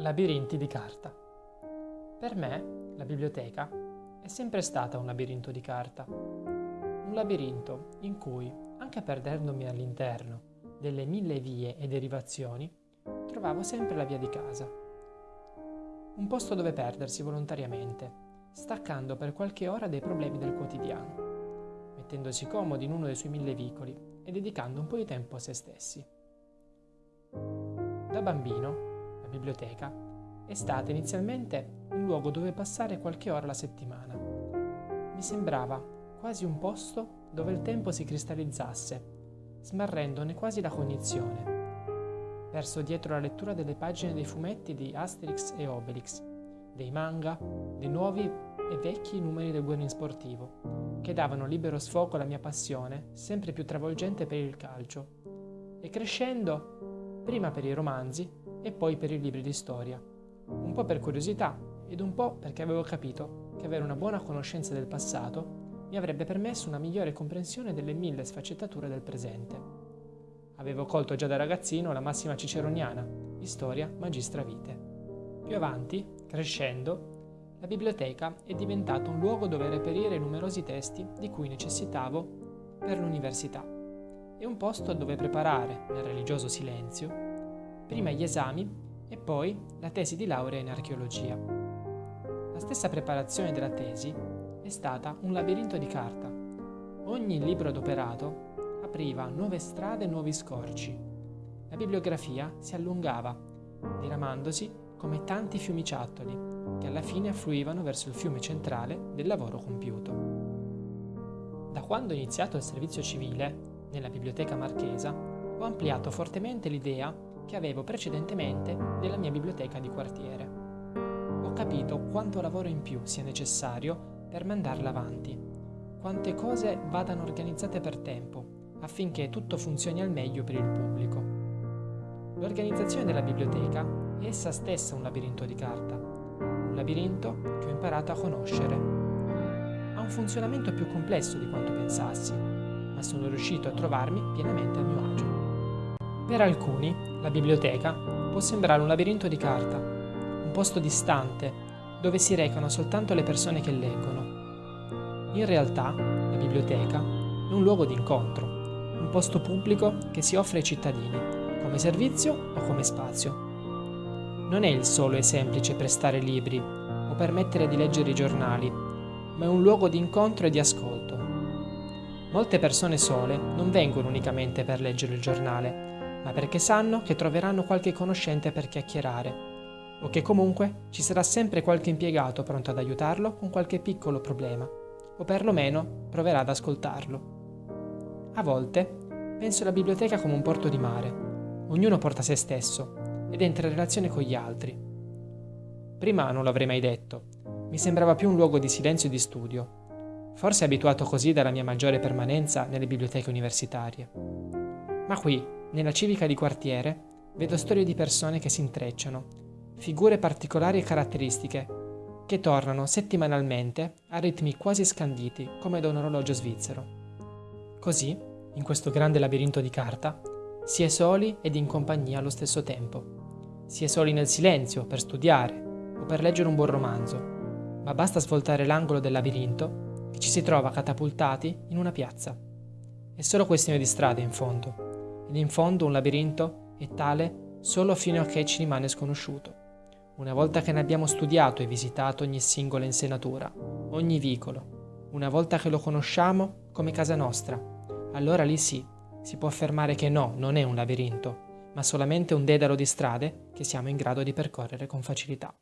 Labirinti di carta. Per me la biblioteca è sempre stata un labirinto di carta. Un labirinto in cui, anche perdendomi all'interno delle mille vie e derivazioni, trovavo sempre la via di casa. Un posto dove perdersi volontariamente, staccando per qualche ora dai problemi del quotidiano, mettendosi comodi in uno dei suoi mille vicoli e dedicando un po' di tempo a se stessi. Da bambino la biblioteca, è stata inizialmente un luogo dove passare qualche ora alla settimana. Mi sembrava quasi un posto dove il tempo si cristallizzasse, smarrendone quasi la cognizione. Perso dietro la lettura delle pagine dei fumetti di Asterix e Obelix, dei manga, dei nuovi e vecchi numeri del Guerrin Sportivo, che davano libero sfogo alla mia passione, sempre più travolgente per il calcio. E crescendo, prima per i romanzi, e poi per i libri di storia. Un po' per curiosità ed un po' perché avevo capito che avere una buona conoscenza del passato mi avrebbe permesso una migliore comprensione delle mille sfaccettature del presente. Avevo colto già da ragazzino la massima ciceroniana, storia magistra vite. Più avanti, crescendo, la biblioteca è diventata un luogo dove reperire numerosi testi di cui necessitavo per l'università e un posto dove preparare, nel religioso silenzio, prima gli esami e poi la tesi di laurea in archeologia. La stessa preparazione della tesi è stata un labirinto di carta. Ogni libro adoperato apriva nuove strade e nuovi scorci. La bibliografia si allungava, diramandosi come tanti fiumiciattoli che alla fine affluivano verso il fiume centrale del lavoro compiuto. Da quando ho iniziato il servizio civile, nella biblioteca marchesa, ho ampliato fortemente l'idea che avevo precedentemente nella mia biblioteca di quartiere. Ho capito quanto lavoro in più sia necessario per mandarla avanti, quante cose vadano organizzate per tempo, affinché tutto funzioni al meglio per il pubblico. L'organizzazione della biblioteca è essa stessa un labirinto di carta, un labirinto che ho imparato a conoscere. Ha un funzionamento più complesso di quanto pensassi, ma sono riuscito a trovarmi pienamente a mio. Per alcuni, la biblioteca può sembrare un labirinto di carta, un posto distante, dove si recano soltanto le persone che leggono. In realtà, la biblioteca è un luogo di incontro, un posto pubblico che si offre ai cittadini, come servizio o come spazio. Non è il solo e semplice prestare libri o permettere di leggere i giornali, ma è un luogo di incontro e di ascolto. Molte persone sole non vengono unicamente per leggere il giornale, ma perché sanno che troveranno qualche conoscente per chiacchierare, o che comunque ci sarà sempre qualche impiegato pronto ad aiutarlo con qualche piccolo problema, o perlomeno proverà ad ascoltarlo. A volte penso alla biblioteca come un porto di mare. Ognuno porta se stesso ed entra in relazione con gli altri. Prima non l'avrei mai detto, mi sembrava più un luogo di silenzio e di studio, forse abituato così dalla mia maggiore permanenza nelle biblioteche universitarie. Ma qui, nella civica di quartiere, vedo storie di persone che si intrecciano, figure particolari e caratteristiche, che tornano settimanalmente a ritmi quasi scanditi come da un orologio svizzero. Così, in questo grande labirinto di carta, si è soli ed in compagnia allo stesso tempo. Si è soli nel silenzio per studiare o per leggere un buon romanzo, ma basta svoltare l'angolo del labirinto che ci si trova catapultati in una piazza. È solo questione di strade in fondo ed in fondo un labirinto è tale solo fino a che ci rimane sconosciuto. Una volta che ne abbiamo studiato e visitato ogni singola insenatura, ogni vicolo, una volta che lo conosciamo come casa nostra, allora lì sì, si può affermare che no, non è un labirinto, ma solamente un dedalo di strade che siamo in grado di percorrere con facilità.